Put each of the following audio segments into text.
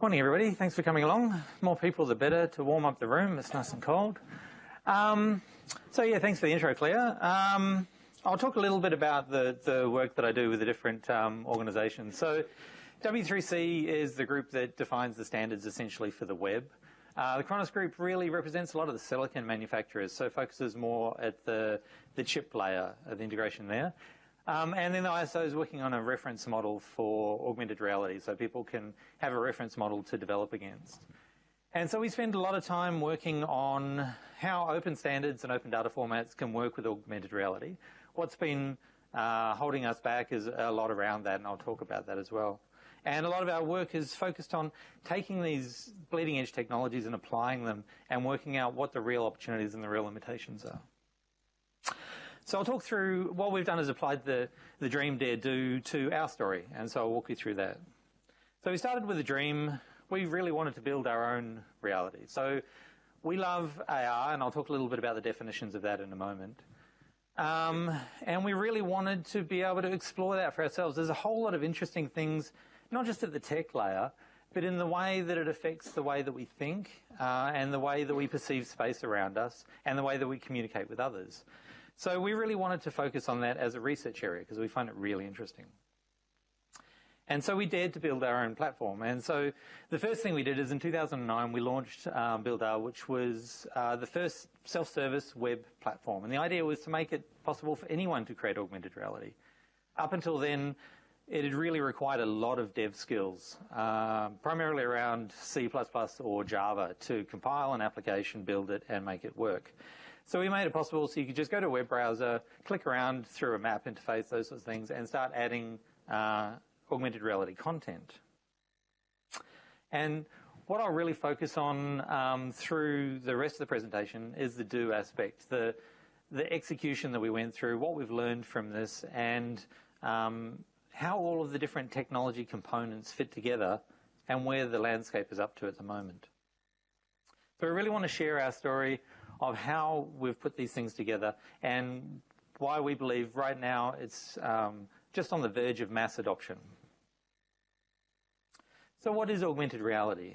Morning, everybody. Thanks for coming along. More people, the better to warm up the room. It's nice and cold. Um, so yeah, thanks for the intro, Claire. Um, I'll talk a little bit about the, the work that I do with the different um, organisations. So W3C is the group that defines the standards essentially for the web. Uh, the Khronos Group really represents a lot of the silicon manufacturers, so focuses more at the, the chip layer of the integration there. Um, and then the ISO is working on a reference model for augmented reality, so people can have a reference model to develop against. And so we spend a lot of time working on how open standards and open data formats can work with augmented reality. What's been uh, holding us back is a lot around that, and I'll talk about that as well. And a lot of our work is focused on taking these bleeding edge technologies and applying them and working out what the real opportunities and the real limitations are. So I'll talk through what we've done is applied the, the dream dare do to our story. And so I'll walk you through that. So we started with a dream. We really wanted to build our own reality. So we love AR, and I'll talk a little bit about the definitions of that in a moment. Um, and we really wanted to be able to explore that for ourselves. There's a whole lot of interesting things, not just at the tech layer, but in the way that it affects the way that we think uh, and the way that we perceive space around us and the way that we communicate with others. So we really wanted to focus on that as a research area because we find it really interesting. And so we dared to build our own platform. And so the first thing we did is in 2009 we launched um, BuildAR, which was uh, the first self-service web platform. And the idea was to make it possible for anyone to create augmented reality. Up until then, it had really required a lot of dev skills, uh, primarily around C++ or Java to compile an application, build it, and make it work. So we made it possible so you could just go to a web browser, click around through a map interface, those sorts of things, and start adding uh, augmented reality content. And what I'll really focus on um, through the rest of the presentation is the do aspect, the, the execution that we went through, what we've learned from this, and um, how all of the different technology components fit together and where the landscape is up to at the moment. So I really want to share our story of how we've put these things together and why we believe right now it's um, just on the verge of mass adoption. So what is augmented reality?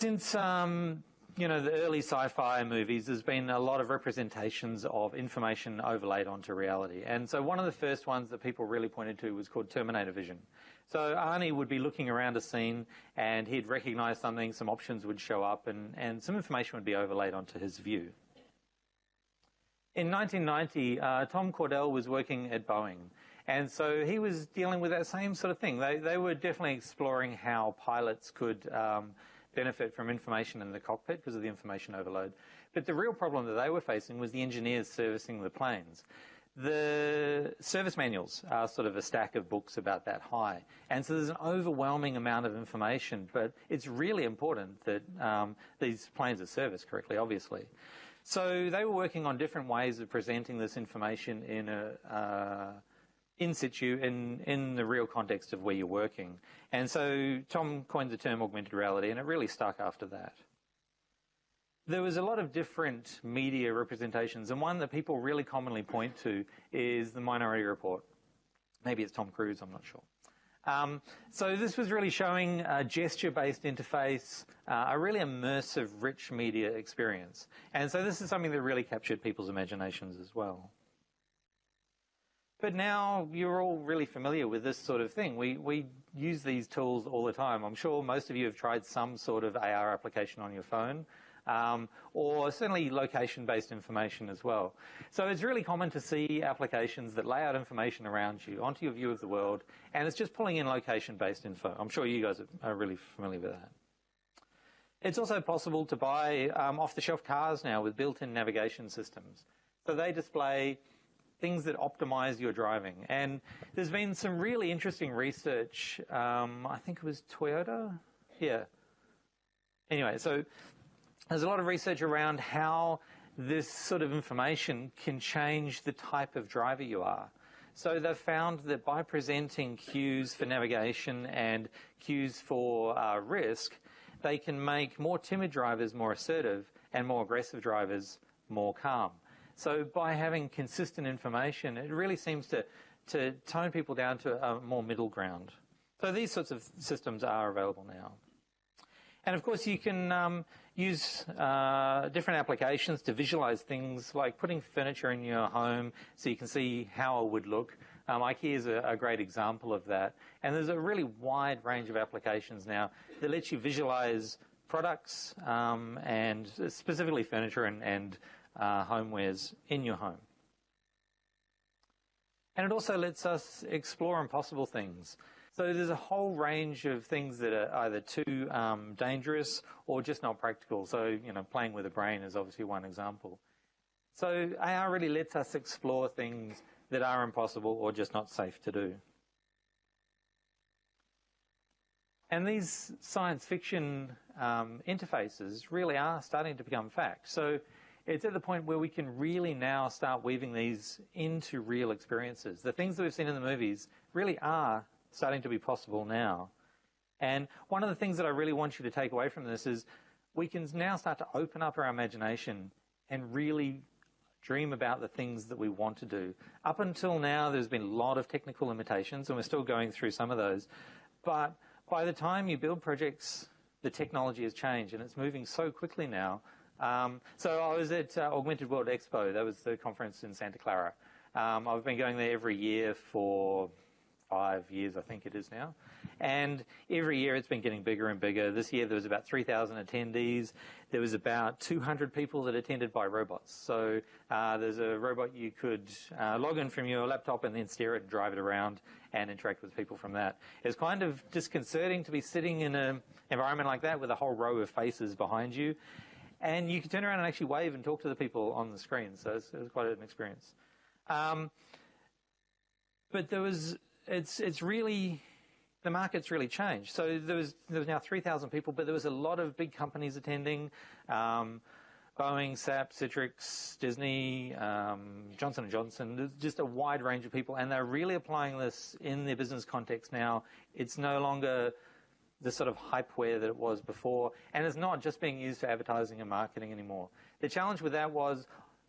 Since um, you know the early sci-fi movies, there's been a lot of representations of information overlaid onto reality. And so one of the first ones that people really pointed to was called Terminator Vision. So Arnie would be looking around a scene and he'd recognize something, some options would show up, and, and some information would be overlaid onto his view. In 1990, uh, Tom Caudell was working at Boeing. And so he was dealing with that same sort of thing. They, they were definitely exploring how pilots could um, benefit from information in the cockpit because of the information overload. But the real problem that they were facing was the engineers servicing the planes. The service manuals are sort of a stack of books about that high. And so there's an overwhelming amount of information, but it's really important that um, these planes are serviced correctly, obviously. So they were working on different ways of presenting this information in a, uh, in situ, in, in the real context of where you're working. And so Tom coined the term augmented reality, and it really stuck after that. There was a lot of different media representations, and one that people really commonly point to is the Minority Report. Maybe it's Tom Cruise, I'm not sure. Um, so this was really showing a gesture-based interface, uh, a really immersive, rich media experience. And so this is something that really captured people's imaginations as well. But now you're all really familiar with this sort of thing. We, we use these tools all the time. I'm sure most of you have tried some sort of AR application on your phone um, or certainly location-based information as well. So it's really common to see applications that lay out information around you onto your view of the world, and it's just pulling in location-based info. I'm sure you guys are really familiar with that. It's also possible to buy um, off-the-shelf cars now with built-in navigation systems. So they display things that optimize your driving. And there's been some really interesting research. Um, I think it was Toyota. Yeah. Anyway, so there's a lot of research around how this sort of information can change the type of driver you are. So they've found that by presenting cues for navigation and cues for uh, risk, they can make more timid drivers more assertive and more aggressive drivers more calm. So by having consistent information, it really seems to, to tone people down to a more middle ground. So these sorts of systems are available now. And of course, you can um, use uh, different applications to visualize things like putting furniture in your home so you can see how it would look. Um, IKEA is a, a, great example of that. And there's a really wide range of applications now that lets you visualize products um, and specifically furniture and, and uh, homewares in your home. And it also lets us explore impossible things. So there's a whole range of things that are either too um, dangerous or just not practical. So, you know, playing with the brain is obviously one example. So AR really lets us explore things that are impossible or just not safe to do. And these science fiction um, interfaces really are starting to become fact. So it's at the point where we can really now start weaving these into real experiences. The things that we've seen in the movies really are starting to be possible now. And one of the things that I really want you to take away from this is we can now start to open up our imagination and really dream about the things that we want to do. Up until now, there's been a lot of technical limitations, and we're still going through some of those. But by the time you build projects, the technology has changed, and it's moving so quickly now. Um, so I was at uh, Augmented World Expo. That was the conference in Santa Clara. Um, I've been going there every year for five years, I think it is now. And every year it's been getting bigger and bigger. This year there was about 3,000 attendees. There was about 200 people that attended by robots. So uh, there's a robot you could uh, log in from your laptop and then steer it and drive it around and interact with people from that. It's kind of disconcerting to be sitting in an environment like that with a whole row of faces behind you. And you can turn around and actually wave and talk to the people on the screen. So it was quite an experience. Um, but there was it's it's really the market's really changed. So there was there was now 3,000 people, but there was a lot of big companies attending. Um, Boeing, SAP, Citrix, Disney, um, Johnson & Johnson, just a wide range of people, and they're really applying this in their business context now. It's no longer the sort of hypeware that it was before, and it's not just being used for advertising and marketing anymore. The challenge with that was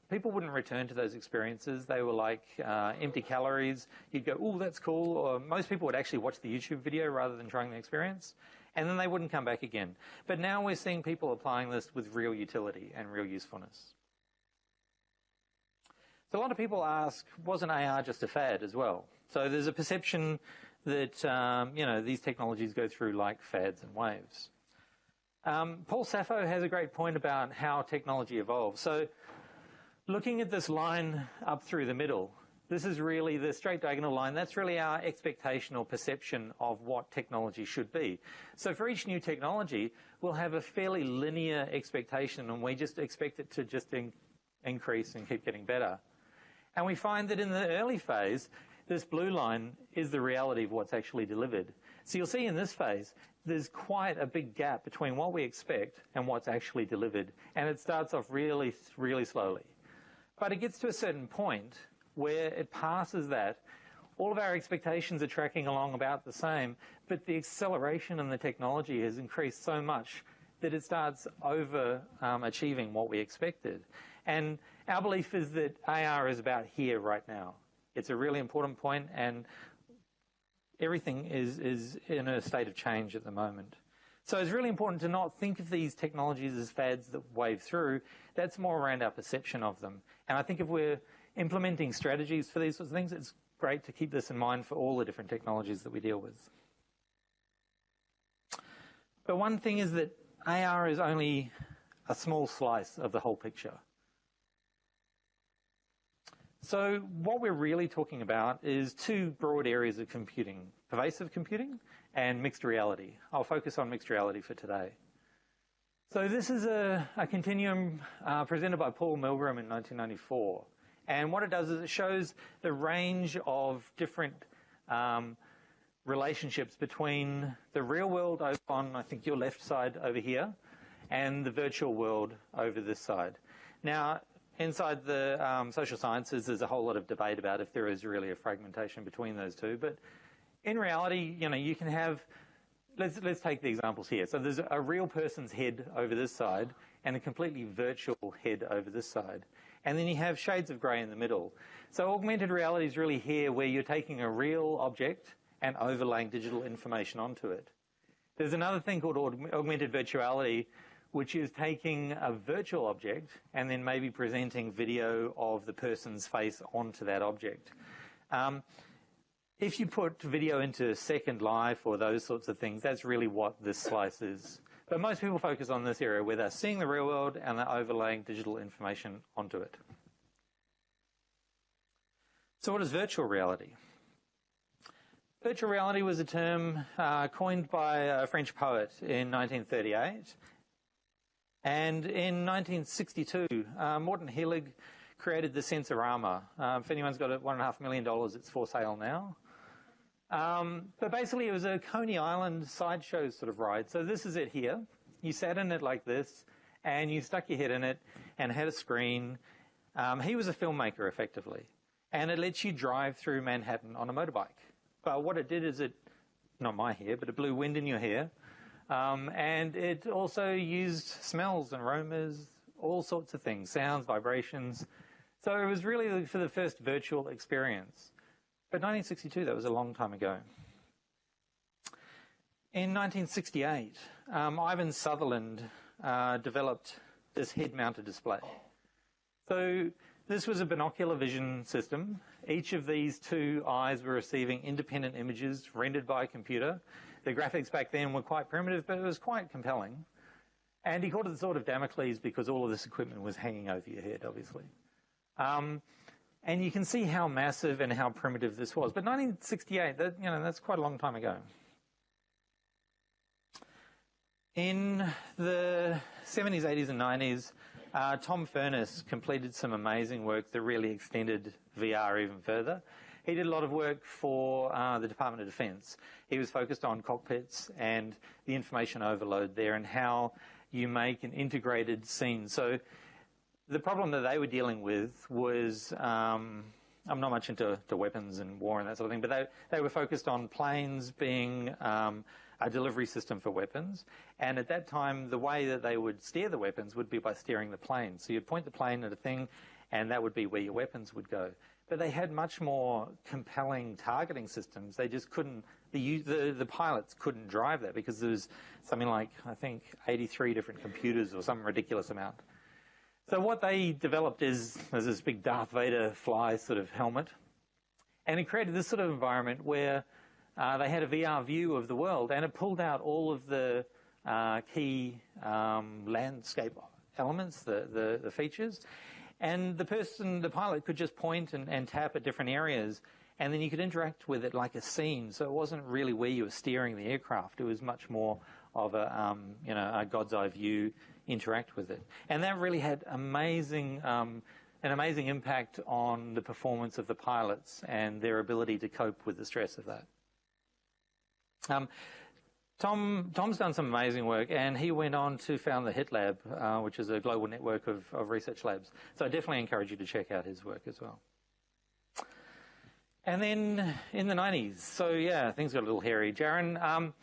people wouldn't return to those experiences. They were like uh, empty calories. You'd go, oh, that's cool. Or most people would actually watch the YouTube video rather than trying the experience. And then they wouldn't come back again. But now we're seeing people applying this with real utility and real usefulness. So a lot of people ask, wasn't AR just a fad as well? So there's a perception that, um, you know, these technologies go through like fads and waves. Um, Paul Saffo has a great point about how technology evolves. So Looking at this line up through the middle, this is really the straight diagonal line. That's really our expectation or perception of what technology should be. So for each new technology, we'll have a fairly linear expectation and we just expect it to just in increase and keep getting better. And we find that in the early phase, this blue line is the reality of what's actually delivered. So you'll see in this phase, there's quite a big gap between what we expect and what's actually delivered. And it starts off really, really slowly. But it gets to a certain point where it passes that. All of our expectations are tracking along about the same, but the acceleration in the technology has increased so much that it starts over um, achieving what we expected. And our belief is that AR is about here right now. It's a really important point and everything is, is in a state of change at the moment. So it's really important to not think of these technologies as fads that wave through. That's more around our perception of them. And I think if we're implementing strategies for these sorts of things, it's great to keep this in mind for all the different technologies that we deal with. But one thing is that AR is only a small slice of the whole picture. So what we're really talking about is two broad areas of computing, pervasive computing and mixed reality. I'll focus on mixed reality for today. So this is a, a continuum uh, presented by Paul Milgram in 1994. And what it does is it shows the range of different um, relationships between the real world over on, I think, your left side over here, and the virtual world over this side. Now, inside the um, social sciences, there's a whole lot of debate about if there is really a fragmentation between those two. But in reality, you know, you can have let's, let's take the examples here. So there's a real person's head over this side and a completely virtual head over this side. And then you have shades of grey in the middle. So augmented reality is really here where you're taking a real object and overlaying digital information onto it. There's another thing called augmented virtuality, which is taking a virtual object and then maybe presenting video of the person's face onto that object. Um, if you put video into Second Life or those sorts of things, that's really what this slice is. But most people focus on this area where they're seeing the real world and they're overlaying digital information onto it. So what is virtual reality? Virtual reality was a term uh, coined by a French poet in 1938. And in 1962, uh, Morton Heilig created the Sensorama. Uh, if anyone's got it, $1.5 million, it's for sale now. Um, but basically, it was a Coney Island sideshow sort of ride. So this is it here. You sat in it like this, and you stuck your head in it, and had a screen. Um, he was a filmmaker, effectively and it lets you drive through Manhattan on a motorbike. But what it did is it, not my hair, but it blew wind in your hair. Um, and it also used smells and aromas, all sorts of things, sounds, vibrations. So it was really for the first virtual experience. But 1962, that was a long time ago. In 1968, um, Ivan Sutherland uh, developed this head-mounted display. So this was a binocular vision system. Each of these two eyes were receiving independent images rendered by a computer. The graphics back then were quite primitive, but it was quite compelling. And he called it the sword of Damocles because all of this equipment was hanging over your head, obviously. Um, and you can see how massive and how primitive this was. But 1968, that, you know, that's quite a long time ago. In the 70s, 80s, and 90s, uh, Tom Furness completed some amazing work that really extended VR even further. He did a lot of work for uh, the Department of Defense. He was focused on cockpits and the information overload there and how you make an integrated scene. So the problem that they were dealing with was um, I'm not much into weapons and war and that sort of thing, but they, they were focused on planes being um, a delivery system for weapons. And at that time, the way that they would steer the weapons would be by steering the plane. So you'd point the plane at a thing, and that would be where your weapons would go. But they had much more compelling targeting systems. They just couldn't, the, the, the pilots couldn't drive that because there was something like, I think, 83 different computers or some ridiculous amount. So what they developed is this big Darth Vader fly sort of helmet. And it created this sort of environment where uh, they had a VR view of the world, and it pulled out all of the uh, key um, landscape elements, the, the, the, features, and the person, the pilot, could just point and, and tap at different areas, and then you could interact with it like a scene. So it wasn't really where you were steering the aircraft; it was much more of a um, you know a God's eye view. Interact with it, and that really had amazing. Um, an amazing impact on the performance of the pilots and their ability to cope with the stress of that. Um, Tom, Tom's done some amazing work, and he went on to found the HIT Lab, uh, which is a global network of, of, research labs. So I definitely encourage you to check out his work as well. And then in the 90s, so yeah, things got a little hairy. Jaron, um,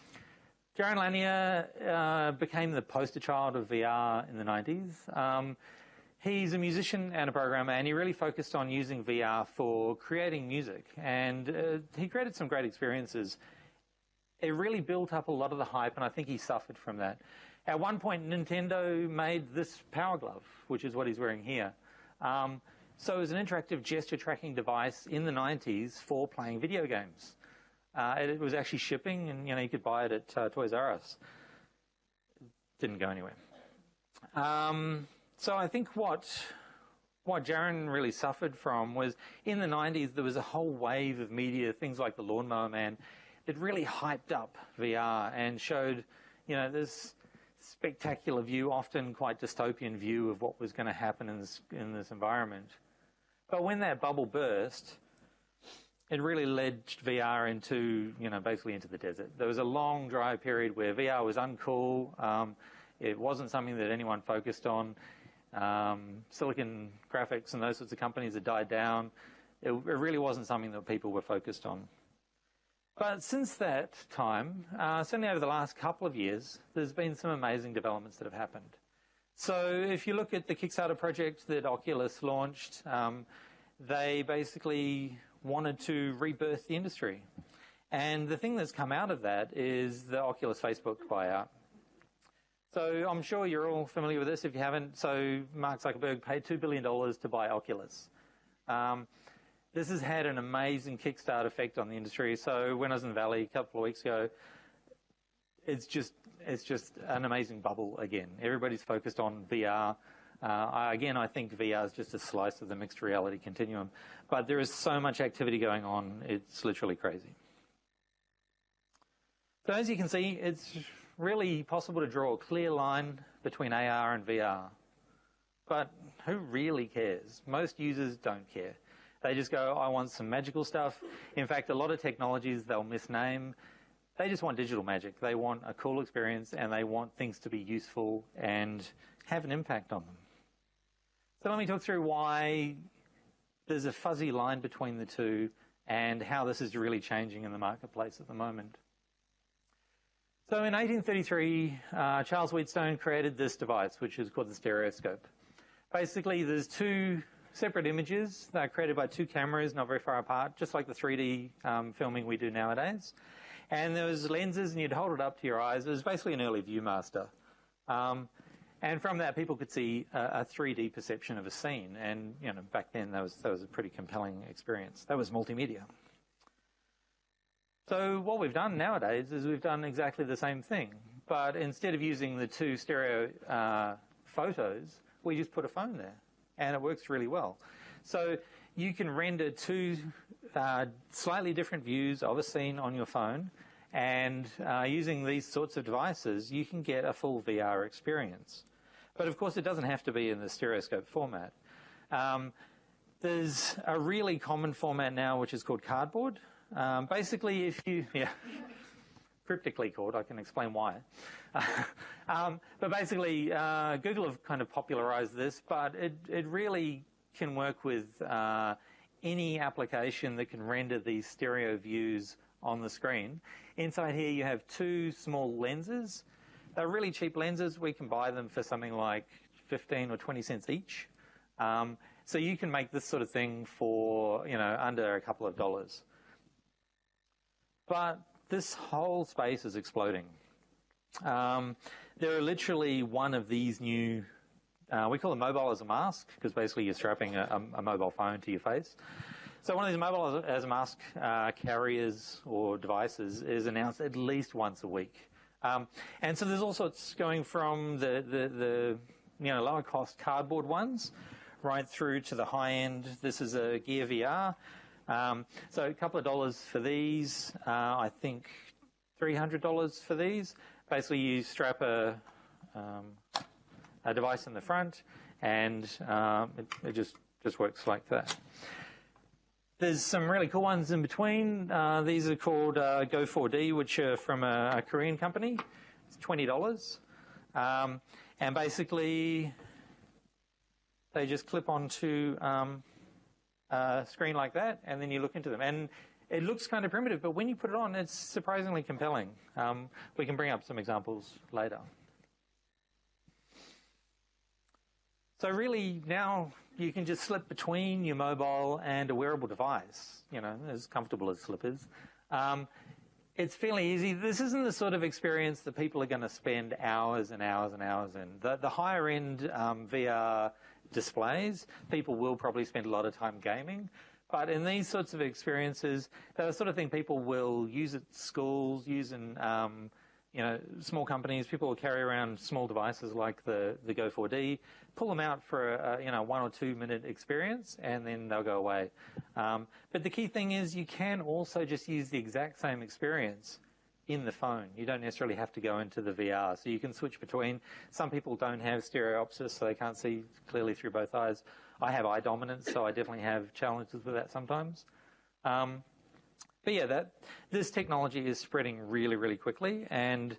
Jaron Lanier uh, became the poster child of VR in the 90s. Um, he's a musician and a programmer, and he really focused on using VR for creating music. And uh, he created some great experiences it really built up a lot of the hype, and I think he suffered from that. At one point, Nintendo made this Power Glove, which is what he's wearing here. Um, so it was an interactive gesture tracking device in the 90s for playing video games. Uh, it, it, was actually shipping, and you know you could buy it at uh, Toys R Us. Didn't go anywhere. Um, so I think what what Jaron really suffered from was in the 90s there was a whole wave of media, things like the Lawnmower Man, that really hyped up VR and showed, you know, this spectacular view, often quite dystopian view of what was going to happen in this, in this environment. But when that bubble burst, it really led VR into, you know, basically into the desert. There was a long dry period where VR was uncool. Um, it wasn't something that anyone focused on. Um, Silicon graphics and those sorts of companies had died down. It, it really wasn't something that people were focused on. But since that time, uh, certainly over the last couple of years, there's been some amazing developments that have happened. So if you look at the Kickstarter project that Oculus launched, um, they basically wanted to rebirth the industry. And the thing that's come out of that is the Oculus Facebook buyout. So I'm sure you're all familiar with this if you haven't. So Mark Zuckerberg paid $2 billion to buy Oculus. Um, this has had an amazing kickstart effect on the industry. So when I was in the Valley a couple of weeks ago, it's just it's just an amazing bubble again. Everybody's focused on VR. Uh, again, I think VR is just a slice of the mixed reality continuum, but there is so much activity going on. It's literally crazy. So as you can see, it's really possible to draw a clear line between AR and VR. But who really cares? Most users don't care. They just go, I want some magical stuff. In fact, a lot of technologies they'll misname. They just want digital magic. They want a cool experience and they want things to be useful and have an impact on them. So let me talk through why there's a fuzzy line between the two and how this is really changing in the marketplace at the moment. So in 1833, uh, Charles Wheatstone created this device, which is called the stereoscope. Basically, there's two separate images that are created by two cameras not very far apart, just like the 3D um, filming we do nowadays. And there was lenses, and you'd hold it up to your eyes. It was basically an early ViewMaster. Um, and from that, people could see a, a, 3D perception of a scene. And you know, back then, that was that was a pretty compelling experience. That was multimedia. So what we've done nowadays is we've done exactly the same thing, but instead of using the two stereo uh, photos, we just put a phone there, and it works really well. So you can render two uh, slightly different views of a scene on your phone, and uh, using these sorts of devices, you can get a full VR experience. But of course, it doesn't have to be in the stereoscope format. Um, there's a really common format now, which is called cardboard, um, basically, if you, yeah, cryptically called, I can explain why. um, but basically, uh, Google have kind of popularized this, but it, it really can work with uh, any application that can render these stereo views on the screen. Inside here, you have two small lenses. They're really cheap lenses. We can buy them for something like 15 or 20 cents each. Um, so you can make this sort of thing for, you know, under a couple of dollars. But this whole space is exploding. Um, there are literally one of these new, uh, we call them mobile as a mask, because basically you're strapping a, a, mobile phone to your face. So one of these mobile as a mask uh, carriers or devices is announced at least once a week. Um, and so there's all sorts going from the, the, the you know, lower cost cardboard ones right through to the high end. This is a Gear VR. Um, so a couple of dollars for these. Uh, I think $300 for these. Basically, you strap a, um, a device in the front, and um, it, it, just just works like that. There's some really cool ones in between. Uh, these are called uh, Go4D, which are from a, a Korean company. It's twenty dollars, um, and basically they just clip onto um, uh, screen like that, and then you look into them. And it looks kind of primitive, but when you put it on, it's surprisingly compelling. Um, we can bring up some examples later. So really now you can just slip between your mobile and a wearable device, you know, as comfortable as slippers. Um, it's fairly easy. This isn't the sort of experience that people are going to spend hours and hours and hours in. The, the higher end um, VR displays. People will probably spend a lot of time gaming. But in these sorts of experiences, they're the sort of thing people will use at schools, use in um, you know, small companies. People will carry around small devices like the, the Go4D, pull them out for a, you know one or two minute experience, and then they'll go away. Um, but the key thing is you can also just use the exact same experience in the phone. You don't necessarily have to go into the VR. So you can switch between. Some people don't have stereopsis, so they can't see clearly through both eyes. I have eye dominance, so I definitely have challenges with that sometimes. Um, but yeah, that this technology is spreading really, really quickly, and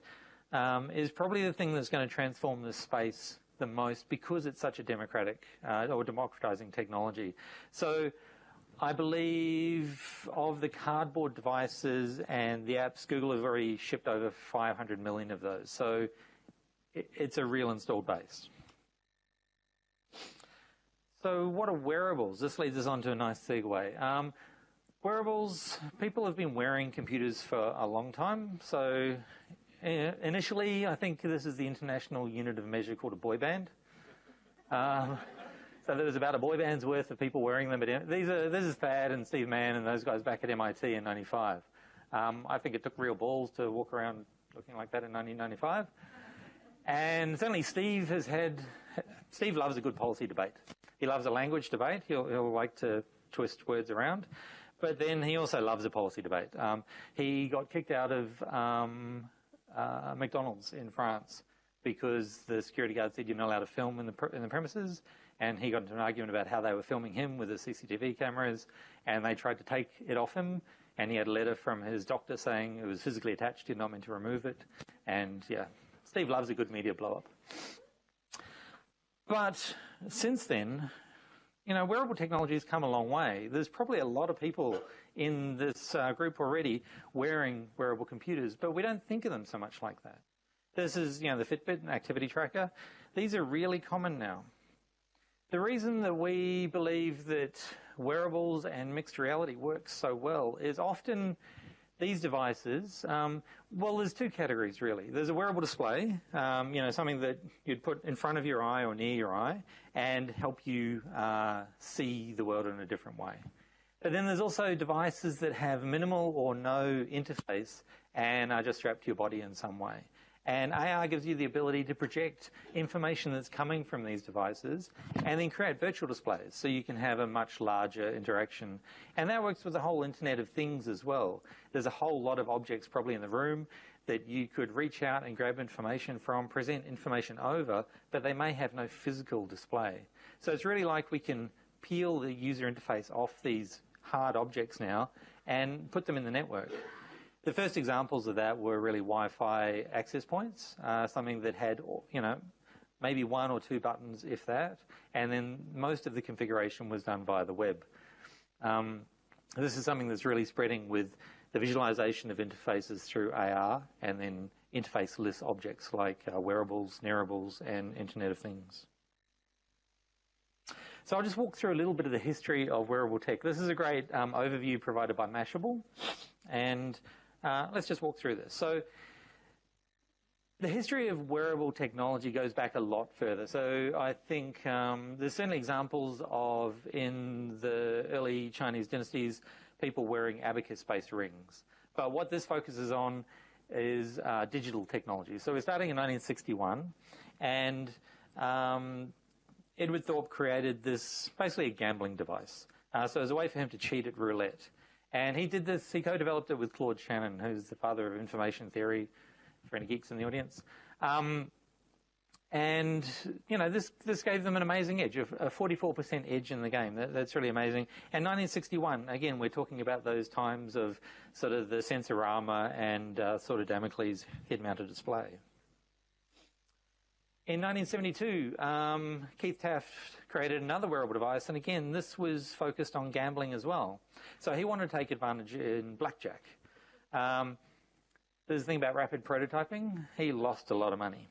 um, is probably the thing that's going to transform this space the most because it's such a democratic uh, or democratizing technology. So I believe of the cardboard devices and the apps, Google have already shipped over 500 million of those. So it's a real installed base. So what are wearables? This leads us on to a nice segue. Um, Wearables, people have been wearing computers for a long time. So uh, initially, I think this is the international unit of measure called a boy band. Um, so there was about a boy band's worth of people wearing them. At, these are, this is Thad and Steve Mann and those guys back at MIT in 95. Um, I think it took real balls to walk around looking like that in 1995. And certainly Steve has had, Steve loves a good policy debate. He loves a language debate. He'll, he'll like to twist words around. But then he also loves a policy debate. Um, he got kicked out of um, uh, McDonald's in France because the security guard said you're not allowed to film in the, in the premises. And he got into an argument about how they were filming him with the CCTV cameras. And they tried to take it off him. And he had a letter from his doctor saying it was physically attached, he not meant to remove it. And yeah, Steve loves a good media blow up. But since then, you know, wearable technology has come a long way. There's probably a lot of people in this uh, group already wearing wearable computers, but we don't think of them so much like that. This is, you know, the Fitbit and activity tracker. These are really common now. The reason that we believe that wearables and mixed reality works so well is often these devices, um, well, there's two categories really. There's a wearable display, um, you know, something that you'd put in front of your eye or near your eye and help you uh, see the world in a different way. But then there's also devices that have minimal or no interface and are just strapped to your body in some way. And AR gives you the ability to project information that's coming from these devices and then create virtual displays so you can have a much larger interaction. And that works with the whole Internet of Things as well. There's a whole lot of objects probably in the room that you could reach out and grab information from, present information over, but they may have no physical display. So it's really like we can peel the user interface off these hard objects now and put them in the network. The first examples of that were really Wi-Fi access points, uh, something that had, you know, maybe one or two buttons, if that, and then most of the configuration was done via the web. Um, this is something that's really spreading with the visualization of interfaces through AR and then interfaceless objects like uh, wearables, nearables, and Internet of Things. So I'll just walk through a little bit of the history of wearable tech. This is a great um, overview provided by Mashable, and uh, let's just walk through this. So the history of wearable technology goes back a lot further. So I think um, there's certainly examples of, in the early Chinese dynasties, people wearing abacus-based rings. But what this focuses on is uh, digital technology. So we're starting in 1961, and um, Edward Thorp created this, basically a gambling device. Uh, so it was a way for him to cheat at roulette. And he did this, he co-developed it with Claude Shannon, who's the father of information theory, for any geeks in the audience. Um, and, you know, this, this gave them an amazing edge, a 44% edge in the game. That, that's really amazing. And 1961, again, we're talking about those times of sort of the Sensorama and uh, sword of Damocles head-mounted display. In 1972, um, Keith Taft created another wearable device, and again, this was focused on gambling as well. So he wanted to take advantage in blackjack. Um, there's the thing about rapid prototyping. He lost a lot of money.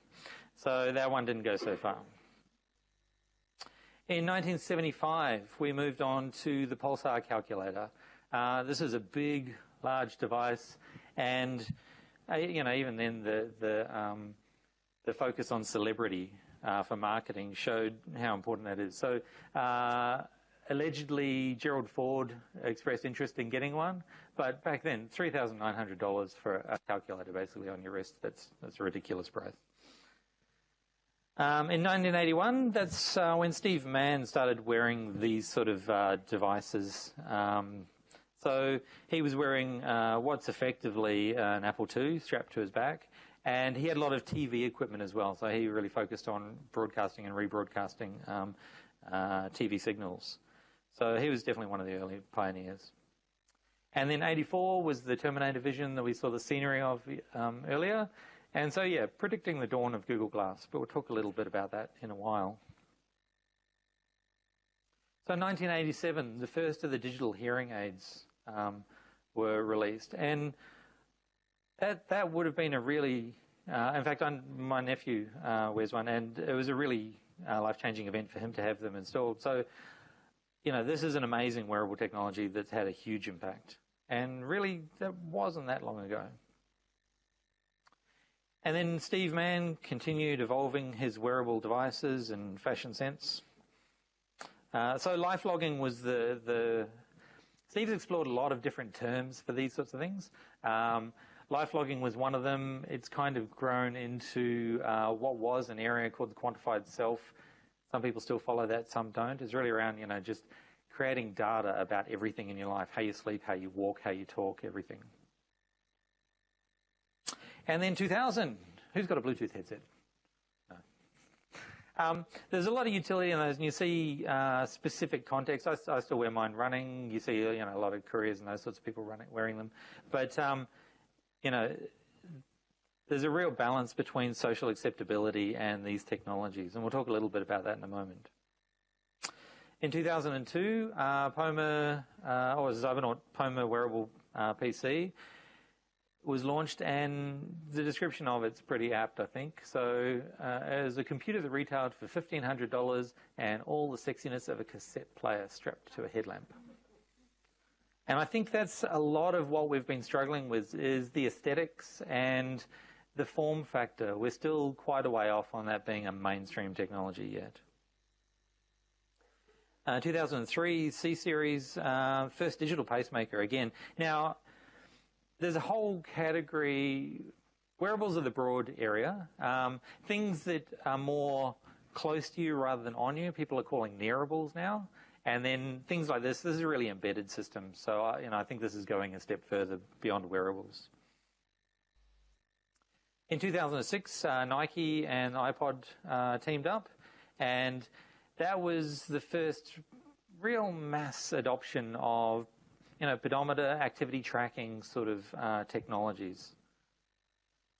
So that one didn't go so far. In 1975, we moved on to the Pulsar calculator. Uh, this is a big, large device, and uh, you know, even then, the the um, the focus on celebrity uh, for marketing showed how important that is. So, uh, allegedly, Gerald Ford expressed interest in getting one, but back then, $3,900 for a calculator basically on your wrist, that's, that's a ridiculous price. Um, in 1981, that's uh, when Steve Mann started wearing these sort of uh, devices. Um, so he was wearing uh, what's effectively an Apple II strapped to his back, and he had a lot of TV equipment as well, so he really focused on broadcasting and rebroadcasting um, uh, TV signals. So he was definitely one of the early pioneers. And then 84 was the Terminator vision that we saw the scenery of um, earlier. And so, yeah, predicting the dawn of Google Glass, but we'll talk a little bit about that in a while. So 1987, the first of the digital hearing aids um, were released. And that that would have been a really, uh, in fact, I'm, my nephew uh, wears one, and it was a really uh, life-changing event for him to have them installed. So you know, this is an amazing wearable technology that's had a huge impact. And really, that wasn't that long ago. And then Steve Mann continued evolving his wearable devices and fashion sense. Uh, so life logging was the, the, Steve's explored a lot of different terms for these sorts of things. Um, life logging was one of them. It's kind of grown into uh, what was an area called the quantified self. Some people still follow that, some don't. It's really around, you know, just creating data about everything in your life, how you sleep, how you walk, how you talk, everything. And then 2000, who's got a Bluetooth headset? No. Um, there's a lot of utility in those, and you see uh, specific context. I, I, still wear mine running. You see, you know, a lot of couriers and those sorts of people running, wearing them. But um, you know, there's a real balance between social acceptability and these technologies, and we'll talk a little bit about that in a moment. In 2002, uh, Poma, uh, or Xybernaut Poma wearable uh, PC was launched, and the description of it's pretty apt, I think. So, uh, as a computer that retailed for $1,500 and all the sexiness of a cassette player strapped to a headlamp. And I think that's a lot of what we've been struggling with is the aesthetics and the form factor. We're still quite a way off on that being a mainstream technology yet. Uh, 2003 C series, uh, first digital pacemaker again. Now, there's a whole category. Wearables are the broad area. Um, things that are more close to you rather than on you, people are calling nearables now. And then things like this, this is a really embedded system. So, uh, you know, I think this is going a step further beyond wearables. In 2006, uh, Nike and iPod uh, teamed up, and that was the first real mass adoption of, you know, pedometer activity tracking sort of uh, technologies.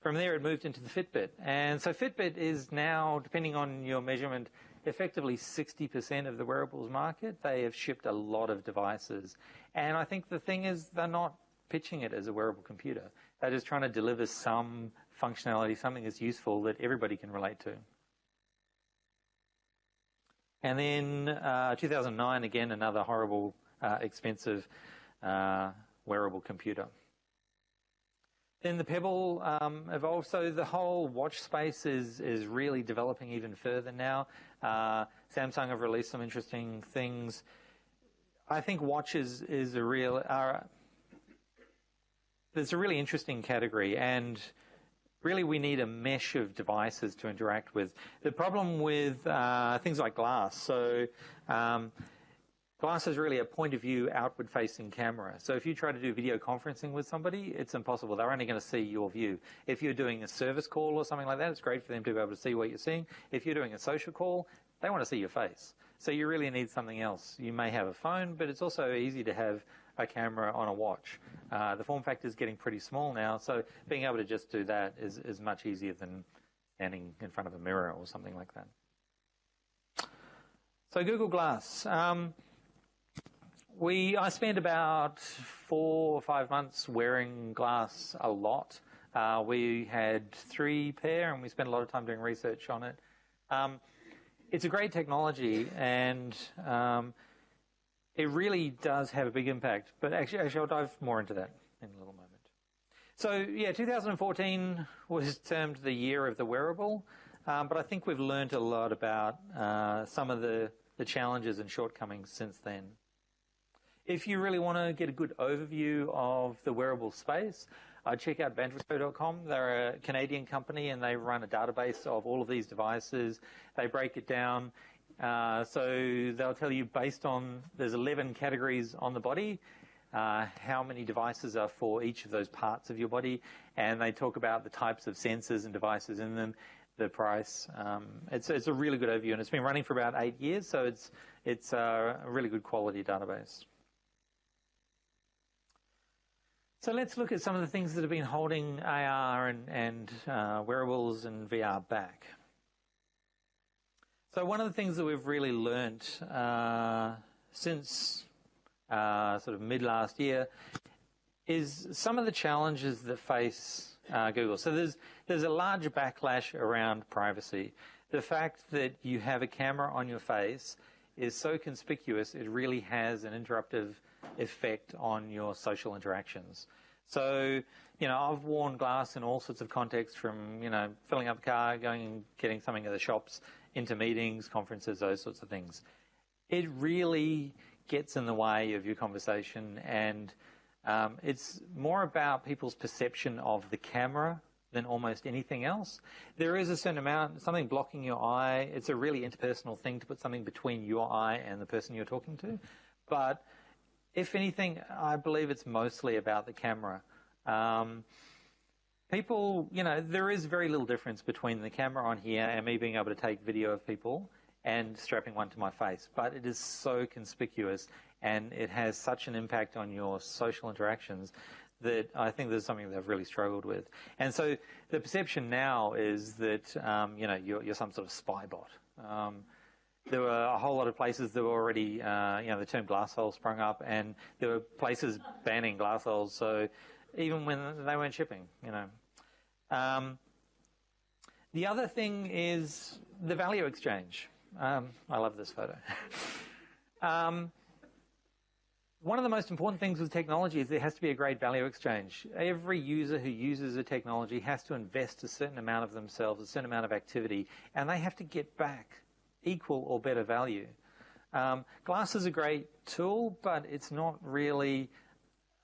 From there, it moved into the Fitbit, and so Fitbit is now, depending on your measurement, effectively 60% of the wearables market. They have shipped a lot of devices. And I think the thing is, they're not pitching it as a wearable computer. They're just trying to deliver some functionality, something that's useful that everybody can relate to. And then uh, 2009, again, another horrible, uh, expensive uh, wearable computer. Then the Pebble um, evolved, so the whole watch space is is really developing even further now. Uh, Samsung have released some interesting things. I think watches is a real. Uh, there's a really interesting category, and really we need a mesh of devices to interact with. The problem with uh, things like glass, so. Um, Glass is really a point of view outward facing camera. So if you try to do video conferencing with somebody, it's impossible. They're only going to see your view. If you're doing a service call or something like that, it's great for them to be able to see what you're seeing. If you're doing a social call, they want to see your face. So you really need something else. You may have a phone, but it's also easy to have a camera on a watch. Uh, the form factor is getting pretty small now, so being able to just do that is, is much easier than standing in front of a mirror or something like that. So Google Glass. Um, we, I spent about four or five months wearing glass a lot. Uh, we had three pair and we spent a lot of time doing research on it. Um, it's a great technology and um, it really does have a big impact. But actually, actually, I'll dive more into that in a little moment. So yeah, 2014 was termed the year of the wearable, um, but I think we've learned a lot about uh, some of the, the challenges and shortcomings since then. If you really want to get a good overview of the wearable space, uh, check out Vandrico.com. They're a Canadian company and they run a database of all of these devices. They break it down. Uh, so they'll tell you based on, there's 11 categories on the body, uh, how many devices are for each of those parts of your body. And they talk about the types of sensors and devices in them, the price. Um, it's, it's a really good overview and it's been running for about eight years. So it's, it's a really good quality database. So let's look at some of the things that have been holding AR and, and uh, wearables and VR back. So one of the things that we've really learnt uh, since uh, sort of mid last year is some of the challenges that face uh, Google. So there's there's a large backlash around privacy. The fact that you have a camera on your face is so conspicuous, it really has an interruptive effect on your social interactions. So, you know, I've worn glass in all sorts of contexts from, you know, filling up a car, going and getting something at the shops, into meetings, conferences, those sorts of things. It really gets in the way of your conversation and um, it's more about people's perception of the camera than almost anything else. There is a certain amount, something blocking your eye. It's a really interpersonal thing to put something between your eye and the person you're talking to. But if anything, I believe it's mostly about the camera. Um, people, you know, there is very little difference between the camera on here and me being able to take video of people and strapping one to my face. But it is so conspicuous and it has such an impact on your social interactions that I think there's something they've really struggled with. And so the perception now is that, um, you know, you're, you're, some sort of spy bot. Um, there were a whole lot of places that were already, uh, you know, the term glass hole sprung up, and there were places banning glassholes. So even when they weren't shipping, you know. Um, the other thing is the value exchange. Um, I love this photo. Um, one of the most important things with technology is there has to be a great value exchange. Every user who uses a technology has to invest a certain amount of themselves, a certain amount of activity, and they have to get back equal or better value. Um, glass is a great tool, but it's not really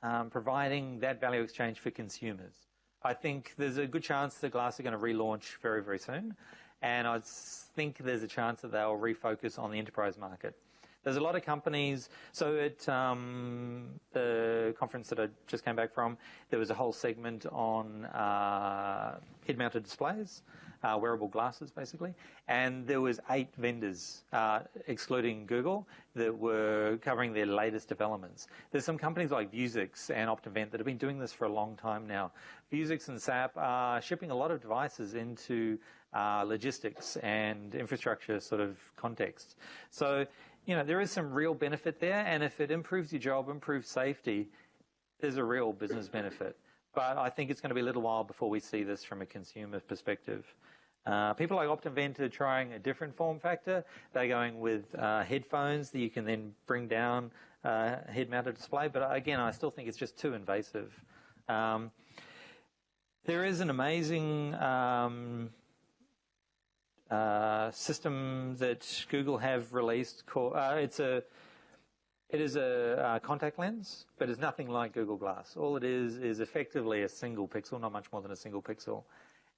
um, providing that value exchange for consumers. I think there's a good chance that Glass are going to relaunch very, very soon, and I think there's a chance that they'll refocus on the enterprise market. There's a lot of companies. So at um, the conference that I just came back from, there was a whole segment on uh, head-mounted displays, uh, wearable glasses, basically, and there was eight vendors, uh, excluding Google, that were covering their latest developments. There's some companies like Vuzix and Optinvent that have been doing this for a long time now. Vuzix and SAP are shipping a lot of devices into uh, logistics and infrastructure sort of context. So you know, there is some real benefit there, and if it improves your job, improves safety, there's a real business benefit. But I think it's going to be a little while before we see this from a consumer perspective. Uh, people like Optinvent are trying a different form factor. They're going with uh, headphones that you can then bring down uh, head-mounted display. But again, I still think it's just too invasive. Um, there is an amazing um, uh, system that Google have released. Called, uh, it's a it is a uh, contact lens, but it's nothing like Google Glass. All it is is effectively a single pixel, not much more than a single pixel,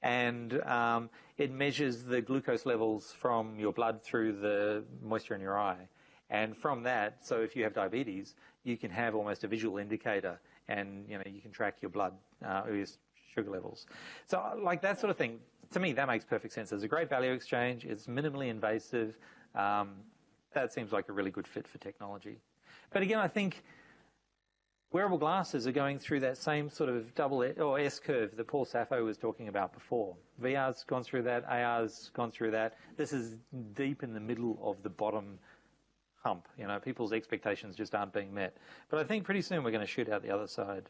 and um, it measures the glucose levels from your blood through the moisture in your eye. And from that, so if you have diabetes, you can have almost a visual indicator, and you know you can track your blood uh, or your sugar levels. So like that sort of thing to me, that makes perfect sense. There's a great value exchange. It's minimally invasive. Um, that seems like a really good fit for technology. But again, I think wearable glasses are going through that same sort of double S, or S curve that Paul Saffo was talking about before. VR's gone through that, AR's gone through that. This is deep in the middle of the bottom hump. You know, people's expectations just aren't being met. But I think pretty soon we're going to shoot out the other side.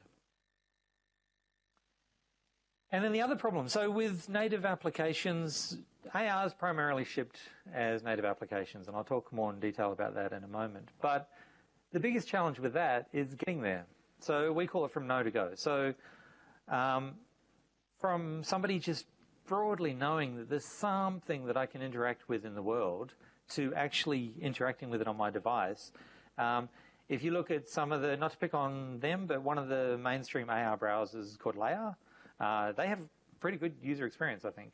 And then the other problem, so with native applications, AR is primarily shipped as native applications, and I'll talk more in detail about that in a moment. But the biggest challenge with that is getting there. So we call it from know to go. So um, from somebody just broadly knowing that there's something that I can interact with in the world to actually interacting with it on my device. Um, if you look at some of the, not to pick on them, but one of the mainstream AR browsers called Layar, uh, they have pretty good user experience, I think.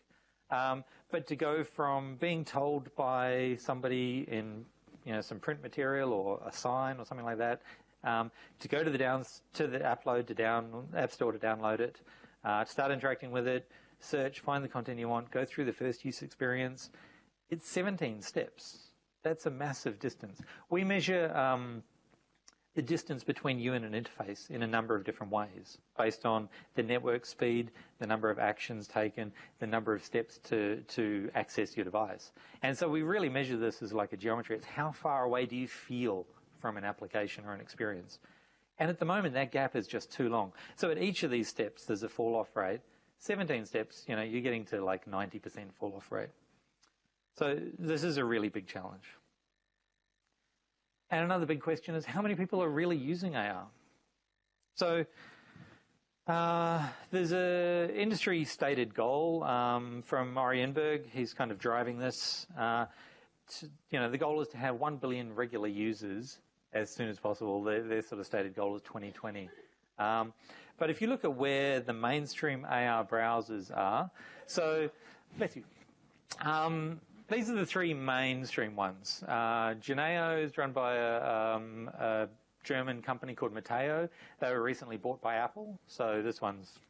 Um, but to go from being told by somebody in you know some print material or a sign or something like that, um, to go to the downs to the app load to down app store to download it, uh, to start interacting with it, search, find the content you want, go through the first use experience. It's 17 steps. That's a massive distance. We measure um, the distance between you and an interface in a number of different ways based on the network speed, the number of actions taken, the number of steps to, to access your device. And so we really measure this as like a geometry. It's how far away do you feel from an application or an experience? And at the moment, that gap is just too long. So at each of these steps, there's a fall off rate. 17 steps, you know, you're getting to like 90% fall off rate. So this is a really big challenge. And another big question is how many people are really using AR? So uh, there's a industry stated goal um, from Ori Inbar. He's kind of driving this. Uh, to, you know, the goal is to have 1 billion regular users as soon as possible. Their, their sort of stated goal is 2020. Um, but if you look at where the mainstream AR browsers are, so bless you. Um, these are the three mainstream ones. Uh, Junaio is run by a, um, a, German company called Metaio. They were recently bought by Apple, so this one's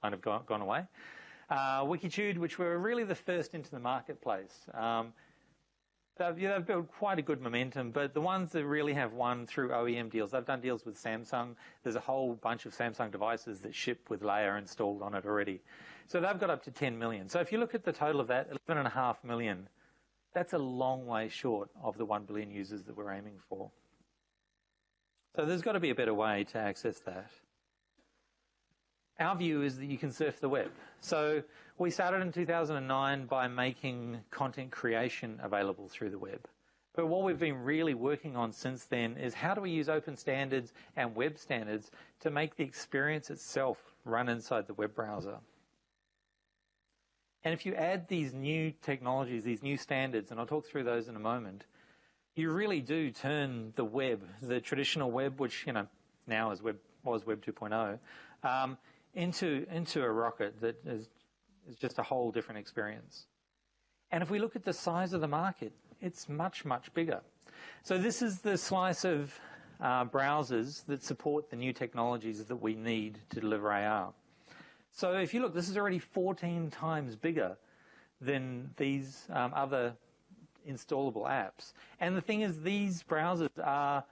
kind of gone, gone away. Uh, Wikitude, which were really the first into the marketplace. Um, They've, yeah, they've, built quite a good momentum, but the ones that really have won through OEM deals, they've done deals with Samsung. There's a whole bunch of Samsung devices that ship with Layar installed on it already. So they've got up to 10 million. So if you look at the total of that, 11.5 million, that's a long way short of the 1 billion users that we're aiming for. So there's got to be a better way to access that. Our view is that you can surf the web. So we started in 2009 by making content creation available through the web. But what we've been really working on since then is how do we use open standards and web standards to make the experience itself run inside the web browser. And if you add these new technologies, these new standards, and I'll talk through those in a moment, you really do turn the web, the traditional web, which you know now is web was Web 2.0, um, into into a rocket that is is just a whole different experience. And if we look at the size of the market, it's much, much bigger. So this is the slice of uh, browsers that support the new technologies that we need to deliver AR. So if you look, this is already 14 times bigger than these um, other installable apps. And the thing is, these browsers are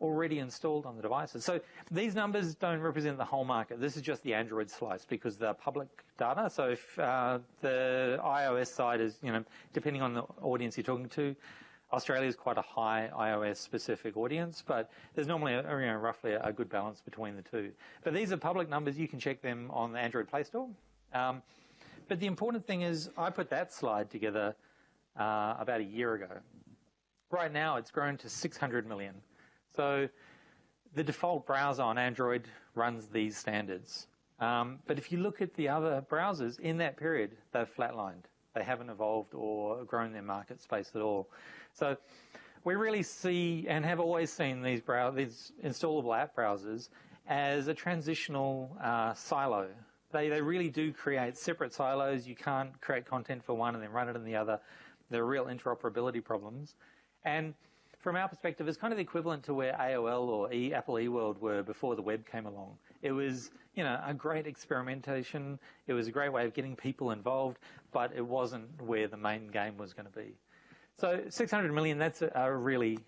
already installed on the devices. So these numbers don't represent the whole market. This is just the Android slice because they're public data. So if uh, the iOS side is, you know, depending on the audience you're talking to, Australia is quite a high iOS specific audience, but there's normally a, you know, roughly a, good balance between the two. But these are public numbers. You can check them on the Android Play Store. Um, but the important thing is I put that slide together uh, about a year ago. Right now, it's grown to 600 million. So the default browser on Android runs these standards. Um, but if you look at the other browsers in that period, they've flatlined. They haven't evolved or grown their market space at all. So we really see and have always seen these, these installable app browsers as a transitional uh, silo. They, they really do create separate silos. You can't create content for one and then run it in the other. There are real interoperability problems. And from our perspective, it's kind of the equivalent to where AOL or e, Apple eWorld were before the web came along. It was, you know, a great experimentation. It was a great way of getting people involved, but it wasn't where the main game was going to be. So 600 million, that's a, a really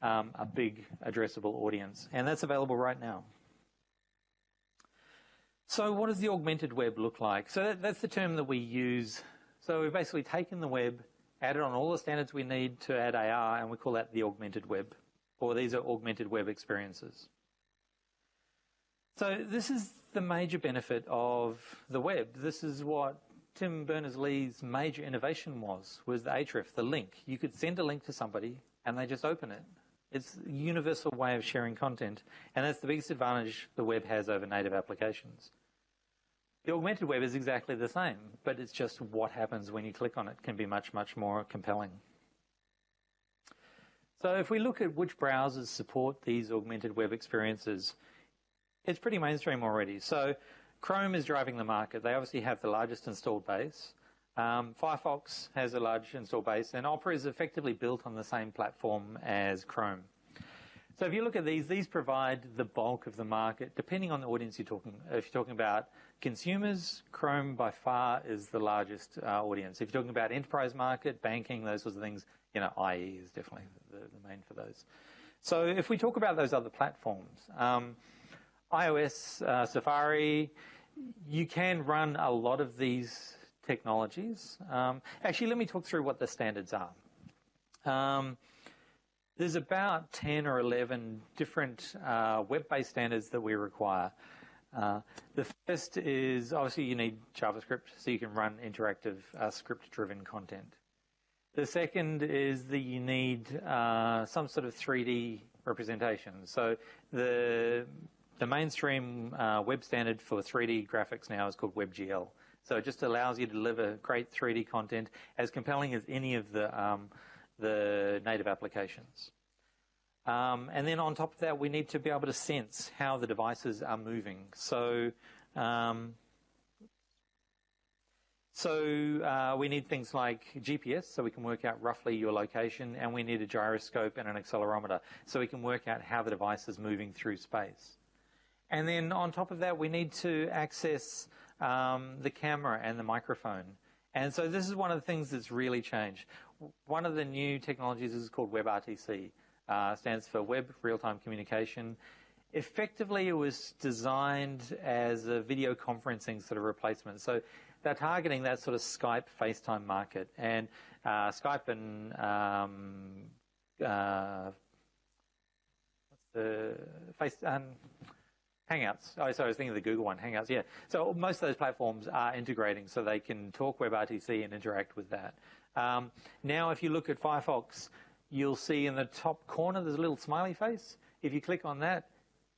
um, a big addressable audience, and that's available right now. So what does the augmented web look like? So that, that's the term that we use. So we've basically taken the web added on all the standards we need to add AR, and we call that the augmented web, or these are augmented web experiences. So this is the major benefit of the web. This is what Tim Berners-Lee's major innovation was, was the href, the link. You could send a link to somebody and they just open it. It's a universal way of sharing content, and that's the biggest advantage the web has over native applications. The augmented web is exactly the same, but it's just what happens when you click on it can be much, much more compelling. So if we look at which browsers support these augmented web experiences, it's pretty mainstream already. So Chrome is driving the market. They obviously have the largest installed base. Um, Firefox has a large installed base, and Opera is effectively built on the same platform as Chrome. So if you look at these, these provide the bulk of the market, depending on the audience you're talking. If you're talking about consumers, Chrome by far is the largest uh, audience. If you're talking about enterprise market, banking, those sorts of things, you know, IE is definitely the, the main for those. So if we talk about those other platforms, um, iOS, uh, Safari, you can run a lot of these technologies. Um, actually, let me talk through what the standards are. Um, there's about 10 or 11 different uh, web-based standards that we require. Uh, the first is obviously you need JavaScript so you can run interactive uh, script-driven content. The second is that you need uh, some sort of 3D representation. So the the mainstream uh, web standard for 3D graphics now is called WebGL. So it just allows you to deliver great 3D content as compelling as any of the um, the native applications. Um, and then on top of that, we need to be able to sense how the devices are moving. So, um, so uh, we need things like GPS, so we can work out roughly your location, and we need a gyroscope and an accelerometer, so we can work out how the device is moving through space. And then on top of that, we need to access um, the camera and the microphone. And so this is one of the things that's really changed. One of the new technologies is called WebRTC uh, stands for Web Real-Time Communication. Effectively, it was designed as a video conferencing sort of replacement. So they're targeting that sort of Skype, FaceTime market. And uh, Skype and um, uh, what's the face um, Hangouts. Oh, sorry, I was thinking of the Google one, Hangouts. Yeah. So most of those platforms are integrating, so they can talk WebRTC and interact with that. Um, now, if you look at Firefox, you'll see in the top corner there's a little smiley face. If you click on that,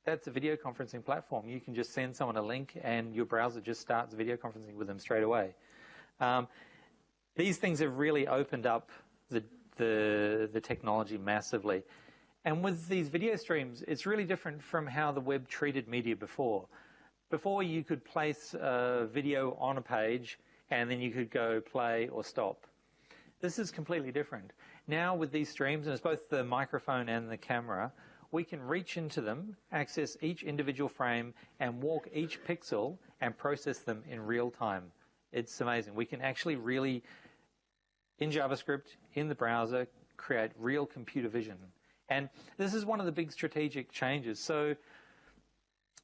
that's a video conferencing platform. You can just send someone a link and your browser just starts video conferencing with them straight away. Um, these things have really opened up the, the, the technology massively. And with these video streams, it's really different from how the web treated media before. Before you could place a video on a page and then you could go play or stop. This is completely different. Now with these streams, and it's both the microphone and the camera, we can reach into them, access each individual frame, and walk each pixel and process them in real time. It's amazing. We can actually really, in JavaScript, in the browser, create real computer vision. And this is one of the big strategic changes. So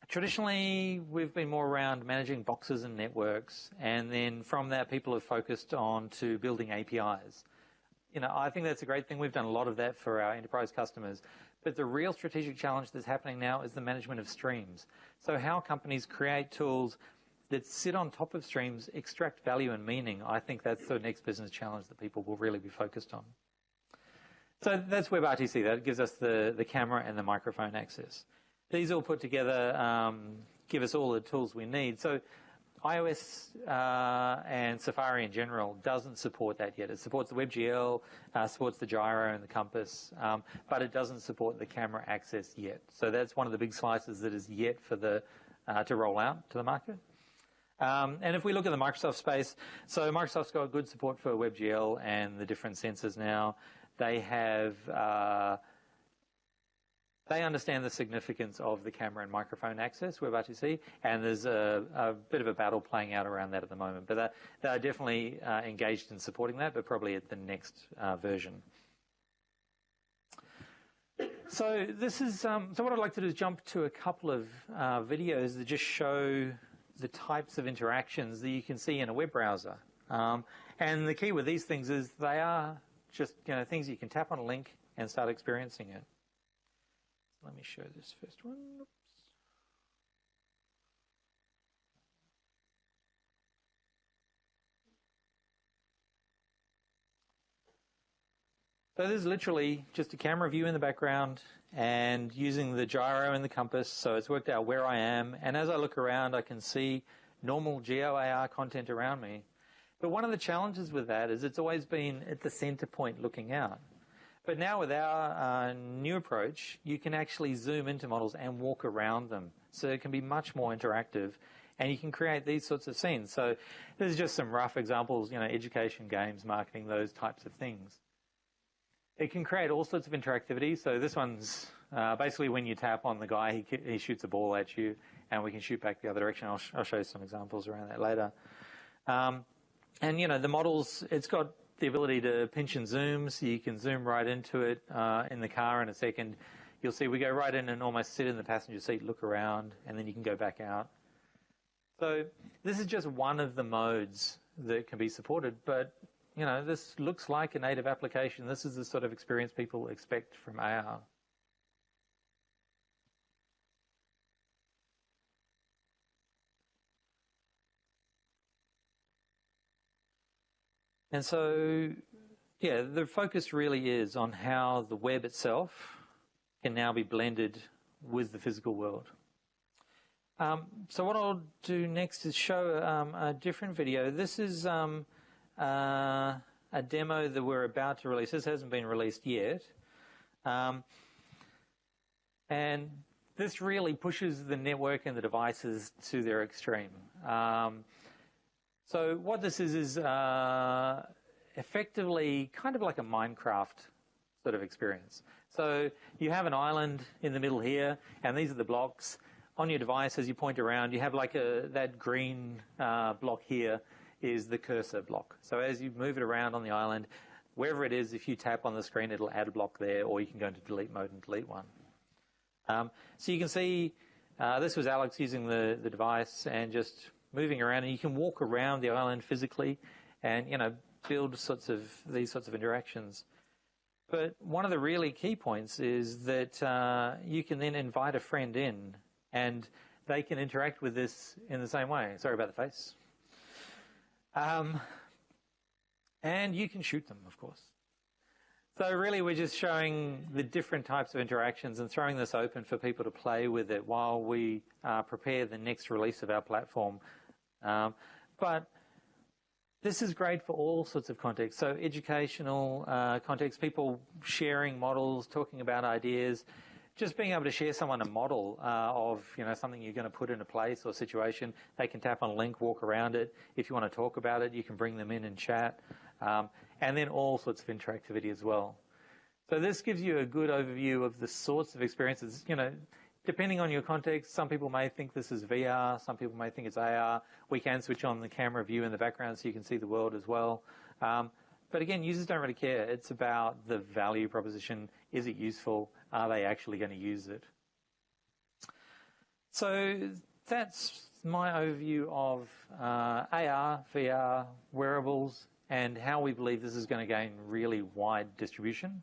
traditionally, we've been more around managing boxes and networks, and then from that, people have focused on to building APIs you know, I think that's a great thing. We've done a lot of that for our enterprise customers. But the real strategic challenge that's happening now is the management of streams. So how companies create tools that sit on top of streams, extract value and meaning, I think that's the next business challenge that people will really be focused on. So that's WebRTC. That gives us the, the camera and the microphone access. These all put together um, give us all the tools we need. So iOS uh, and Safari in general doesn't support that yet. It supports the WebGL, uh, supports the gyro and the compass, um, but it doesn't support the camera access yet. So that's one of the big slices that is yet for the uh, to roll out to the market. Um, and if we look at the Microsoft space, so Microsoft's got good support for WebGL and the different sensors now. They have uh, they understand the significance of the camera and microphone access, WebRTC, and there's a, a, bit of a battle playing out around that at the moment. But they're, they're definitely uh, engaged in supporting that, but probably at the next uh, version. So this is um, so what I'd like to do is jump to a couple of uh, videos that just show the types of interactions that you can see in a web browser. Um, and the key with these things is they are just you know things you can tap on a link and start experiencing it. Let me show this first one. Oops. So this is literally just a camera view in the background and using the gyro and the compass. So it's worked out where I am. And as I look around, I can see normal GeoAR content around me. But one of the challenges with that is it's always been at the center point looking out. But now with our uh, new approach, you can actually zoom into models and walk around them. So it can be much more interactive and you can create these sorts of scenes. So there's just some rough examples, you know, education, games, marketing, those types of things. It can create all sorts of interactivity. So this one's uh, basically when you tap on the guy, he, he, shoots a ball at you and we can shoot back the other direction. I'll, sh I'll show you some examples around that later. Um, and, you know, the models, it's got the ability to pinch and zoom, so you can zoom right into it uh, in the car in a second. You'll see we go right in and almost sit in the passenger seat, look around, and then you can go back out. So this is just one of the modes that can be supported, but you know, this looks like a native application. This is the sort of experience people expect from AR. And so yeah, the focus really is on how the web itself can now be blended with the physical world. Um, so what I'll do next is show um, a different video. This is um, uh, a demo that we're about to release. This hasn't been released yet. Um, and this really pushes the network and the devices to their extreme. So what this is is uh, effectively kind of like a Minecraft sort of experience. So you have an island in the middle here, and these are the blocks. On your device, as you point around, you have like a that green uh, block here is the cursor block. So as you move it around on the island, wherever it is, if you tap on the screen, it'll add a block there, or you can go into delete mode and delete one. Um, so you can see uh, this was Alex using the, the device and just moving around, and you can walk around the island physically and, you know, build sorts of these sorts of interactions. But one of the really key points is that uh, you can then invite a friend in and they can interact with this in the same way. Sorry about the face. Um, and you can shoot them, of course. So really we're just showing the different types of interactions and throwing this open for people to play with it while we uh, prepare the next release of our platform. Um, but this is great for all sorts of contexts. So educational uh, contexts, people sharing models, talking about ideas, just being able to share someone a model uh, of you know something you're going to put in a place or situation. They can tap on a link, walk around it. If you want to talk about it, you can bring them in and chat, um, and then all sorts of interactivity as well. So this gives you a good overview of the sorts of experiences. You know, depending on your context, some people may think this is VR, some people may think it's AR. We can switch on the camera view in the background so you can see the world as well. Um, but again, users don't really care. It's about the value proposition. Is it useful? Are they actually going to use it? So that's my overview of uh, AR, VR, wearables, and how we believe this is going to gain really wide distribution.